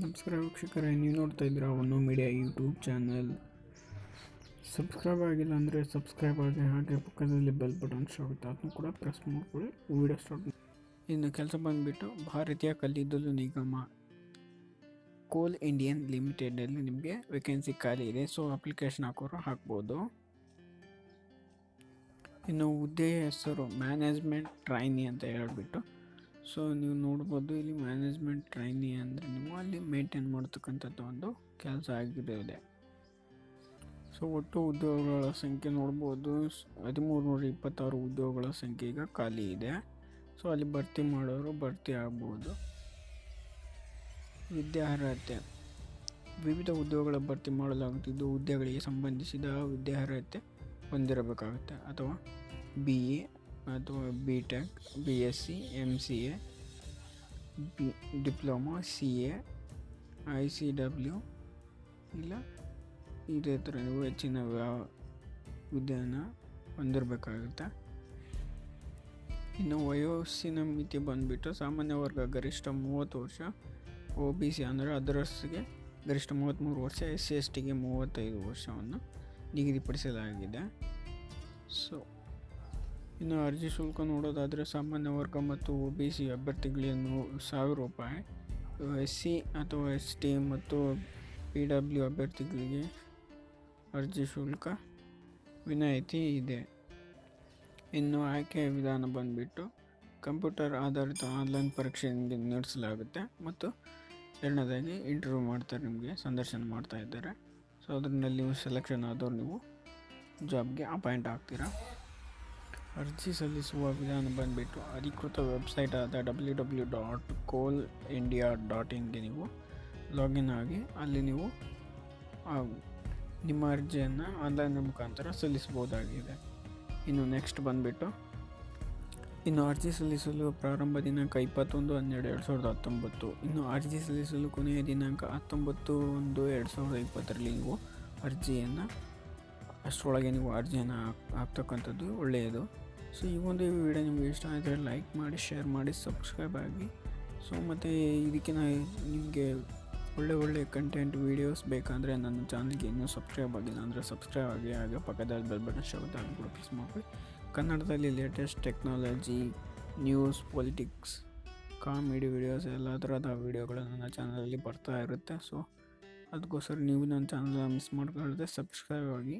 ನಮಸ್ಕಾರ ವೀಕ್ಷಕರೇ, ನೀವು ನೋಡ್ತಾ ಇದ್ದೀರಾ ಒಂದು ಮೀಡಿಯಾ ಯೂಟ್ಯೂಬ್ ಚಾನಲ್. ಸಬ್ಸ್ಕ್ರೈಬ್ ಆಗಿಲ್ಲ ಅಂದರೆ ಸಬ್ಸ್ಕ್ರೈಬ್ ಆಗಿ, ಹಾಗೆ ಪಕ್ಕದಲ್ಲಿ ಬೆಲ್ ಬಟನ್ ಆಗುತ್ತೆ ಅದನ್ನು ಕೂಡ ಪ್ರೆಸ್ ಮಾಡಿಕೊಳ್ಳಿ. ವಿಡಿಯೋ ಸ್ಟಾರ್ಟ್ ಇನ್ನು ಕೆಲಸ ಬಂದುಬಿಟ್ಟು ಭಾರತೀಯ ಕಲ್ಲಿದ್ದಲು ನಿಗಮ, ಕೋಲ್ ಇಂಡಿಯನ್ ಲಿಮಿಟೆಡಲ್ಲಿ ನಿಮಗೆ ವೇಕೆನ್ಸಿ ಖಾಲಿ ಇದೆ. ಸೊ ಅಪ್ಲಿಕೇಶನ್ ಹಾಕೋರು ಹಾಕ್ಬೋದು. ಇನ್ನು ಹುದ್ದೆಯ ಹೆಸರು ಮ್ಯಾನೇಜ್ಮೆಂಟ್ ಟ್ರೈನಿ ಅಂತ ಹೇಳ್ಬಿಟ್ಟು ಸೊ ನೀವು ನೋಡ್ಬೋದು ಇಲ್ಲಿ ಮ್ಯಾನೇಜ್ಮೆಂಟ್ ಟ್ರೈನಿ ಅಂದರೆ ನೀವು ಅಲ್ಲಿ ಮೇಂಟೈನ್ ಮಾಡ್ತಕ್ಕಂಥದ್ದು ಒಂದು ಕೆಲಸ ಆಗಿರೋದೆ ಸೊ ಒಟ್ಟು ಉದ್ಯೋಗಗಳ ಸಂಖ್ಯೆ ನೋಡ್ಬೋದು ಹದಿಮೂರು ನೂರ ಇಪ್ಪತ್ತಾರು ಉದ್ಯೋಗಗಳ ಸಂಖ್ಯೆ ಈಗ ಖಾಲಿ ಇದೆ. ಸೊ ಅಲ್ಲಿ ಭರ್ತಿ ಮಾಡೋರು ಭರ್ತಿ ಆಗ್ಬೋದು. ವಿದ್ಯಾರ್ಹತೆ. ವಿವಿಧ ಉದ್ಯೋಗಗಳ ಭರ್ತಿ ಮಾಡಲಾಗುತ್ತಿದ್ದು, ಹುದ್ದೆಗಳಿಗೆ ಸಂಬಂಧಿಸಿದ ವಿದ್ಯಾರ್ಹತೆ ಹೊಂದಿರಬೇಕಾಗುತ್ತೆ ಅಥವಾ ಬಿ ಎ ಅಥವಾ B tech B S C M C A B diploma C A I C W ಇಲ್ಲ ಇದೇ ಥರ ನೀವು ಹೆಚ್ಚಿನ ವ್ಯಾ ವಿದ್ಯೆಯನ್ನು ಹೊಂದಿರಬೇಕಾಗುತ್ತೆ. ಇನ್ನು ವಯೋಸ್ಸಿನ ಮಿತಿ ಬಂದುಬಿಟ್ಟು ಸಾಮಾನ್ಯ ವರ್ಗ ಗರಿಷ್ಠ ಮೂವತ್ತು ವರ್ಷ, ಒ ಬಿ ಸಿ ಅಂದರೆ ಅದರಸ್ಗೆ ಗರಿಷ್ಠ ಮೂವತ್ತ್ಮೂರು ವರ್ಷ, ಎಸ್ ಸಿ ಎಸ್ ಟಿಗೆ ಮೂವತ್ತೈದು ವರ್ಷವನ್ನು ನಿಗದಿಪಡಿಸಲಾಗಿದೆ. ಸೊ ಇನ್ನು ಅರ್ಜಿ ಶುಲ್ಕ ನೋಡೋದಾದರೆ ಸಾಮಾನ್ಯ ವರ್ಗ ಮತ್ತು ಒ ಬಿ ಸಿ ಅಭ್ಯರ್ಥಿಗಳಿಗೆ ನೂ ಸಾವಿರ ರೂಪಾಯಿ. ಎಸ್ ಸಿ ಅಥವಾ ಎಸ್ ಟಿ ಮತ್ತು ಪಿ ಡಬ್ಲ್ಯೂ ಅಭ್ಯರ್ಥಿಗಳಿಗೆ ಅರ್ಜಿ ಶುಲ್ಕ ವಿನಾಯಿತಿ ಇದೆ. ಇನ್ನು ಆಯ್ಕೆ ವಿಧಾನ ಬಂದುಬಿಟ್ಟು ಕಂಪ್ಯೂಟರ್ ಆಧಾರಿತ ಆನ್ಲೈನ್ ಪರೀಕ್ಷೆ ನಿಮಗೆ ನಡೆಸಲಾಗುತ್ತೆ ಮತ್ತು ಎರಡನೇದಾಗಿ ಇಂಟರ್ವ್ಯೂ ಮಾಡ್ತಾರೆ ನಿಮಗೆ, ಸಂದರ್ಶನ ಮಾಡ್ತಾ ಇದ್ದಾರೆ. ಸೊ, ಅದರಲ್ಲಿ ನೀವು ಸೆಲೆಕ್ಷನ್ ಆದವ್ರು ನೀವು ಜಾಬ್ಗೆ ಅಪಾಯಿಂಟ್ ಆಗ್ತೀರಾ. ಅರ್ಜಿ ಸಲ್ಲಿಸುವ ವಿಧಾನ ಬಂದುಬಿಟ್ಟು ಅಧಿಕೃತ ವೆಬ್ಸೈಟ್ ಆದ W W dot Coal India dot ಇನ್ಗೆ ನೀವು ಲಾಗಿನ್ ಆಗಿ ಅಲ್ಲಿ ನೀವು ನಿಮ್ಮ ಅರ್ಜಿಯನ್ನು ಆನ್ಲೈನ್ ಮುಖಾಂತರ ಸಲ್ಲಿಸ್ಬೋದಾಗಿದೆ ಇನ್ನು ನೆಕ್ಸ್ಟ್ ಬಂದುಬಿಟ್ಟು, ಇನ್ನು ಅರ್ಜಿ ಸಲ್ಲಿಸಲು ಪ್ರಾರಂಭ ದಿನಾಂಕ ಇಪ್ಪತ್ತೊಂದು ಹನ್ನೆರಡು ಎರಡು ಸಾವಿರದ ಹತ್ತೊಂಬತ್ತು. ಇನ್ನು ಅರ್ಜಿ ಸಲ್ಲಿಸಲು ಕೊನೆಯ ದಿನಾಂಕ ಹತ್ತೊಂಬತ್ತು ಒಂದು ಎರಡು ಸಾವಿರದ ಇಪ್ಪತ್ತರಲ್ಲಿ ನೀವು ಅರ್ಜಿಯನ್ನು, ಅಷ್ಟರೊಳಗೆ ನೀವು ಅರ್ಜಿಯನ್ನು ಹಾಕ್, ಹಾಕ್ತಕ್ಕಂಥದ್ದು ಒಳ್ಳೆಯದು. ಸೊ ಈ ಒಂದು ವಿಡಿಯೋ ನಿಮಗೆ ಇಷ್ಟ ಆದರೆ ಲೈಕ್ ಮಾಡಿ ಶೇರ್ ಮಾಡಿ ಸಬ್ಸ್ಕ್ರೈಬ್ ಆಗಿ. ಸೊ ಮತ್ತು ಇದಕ್ಕೆ ನಿಮಗೆ ಒಳ್ಳೆ ಒಳ್ಳೆ ಕಂಟೆಂಟ್ ವೀಡಿಯೋಸ್ ಬೇಕಂದರೆ ನನ್ನ ಚಾನಲ್ಗೆ ಇನ್ನೂ ಸಬ್ಸ್ಕ್ರೈಬ್ ಆಗಿಲ್ಲ ಅಂದರೆ ಸಬ್ಸ್ಕ್ರೈಬ್ ಆಗಿ ಆಗ ಪಕ್ಕದಲ್ಲಿ ಬೆಲ್ ಬಟನ್ ಶಬ್ದ ಕೂಡ ಪ್ರೆಸ್ ಮಾಡಿ ಕನ್ನಡದಲ್ಲಿ latest technology news politics comedy videos ಎಲ್ಲ ಥರದ ವೀಡಿಯೋಗಳು ನನ್ನ ಚಾನಲಲ್ಲಿ ಬರ್ತಾ ಇರುತ್ತೆ. ಸೊ ಅದಕ್ಕೋಸ್ಕರ ನೀವು ನನ್ನ ಚಾನಲ್ ಮಿಸ್ ಮಾಡ್ಕೊಳ್ಳದೆ ಸಬ್ಸ್ಕ್ರೈಬ್ ಆಗಿ.